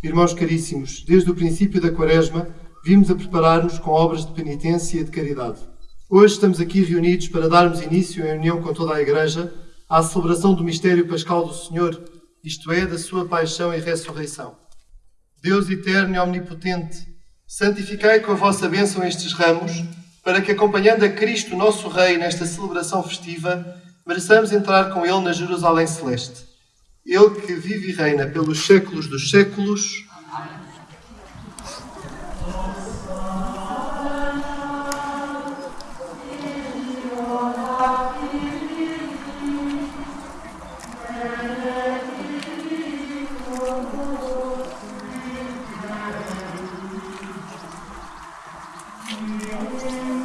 Irmãos caríssimos, desde o princípio da Quaresma, vimos a preparar-nos com obras de penitência e de caridade. Hoje estamos aqui reunidos para darmos início, em união com toda a Igreja, à celebração do mistério pascal do Senhor, isto é, da sua paixão e ressurreição. Deus eterno e omnipotente, santificai com a vossa bênção estes ramos, para que, acompanhando a Cristo, nosso Rei, nesta celebração festiva, mereçamos entrar com Ele na Jerusalém Celeste. Ele que vive e reina pelos séculos dos séculos. Amém.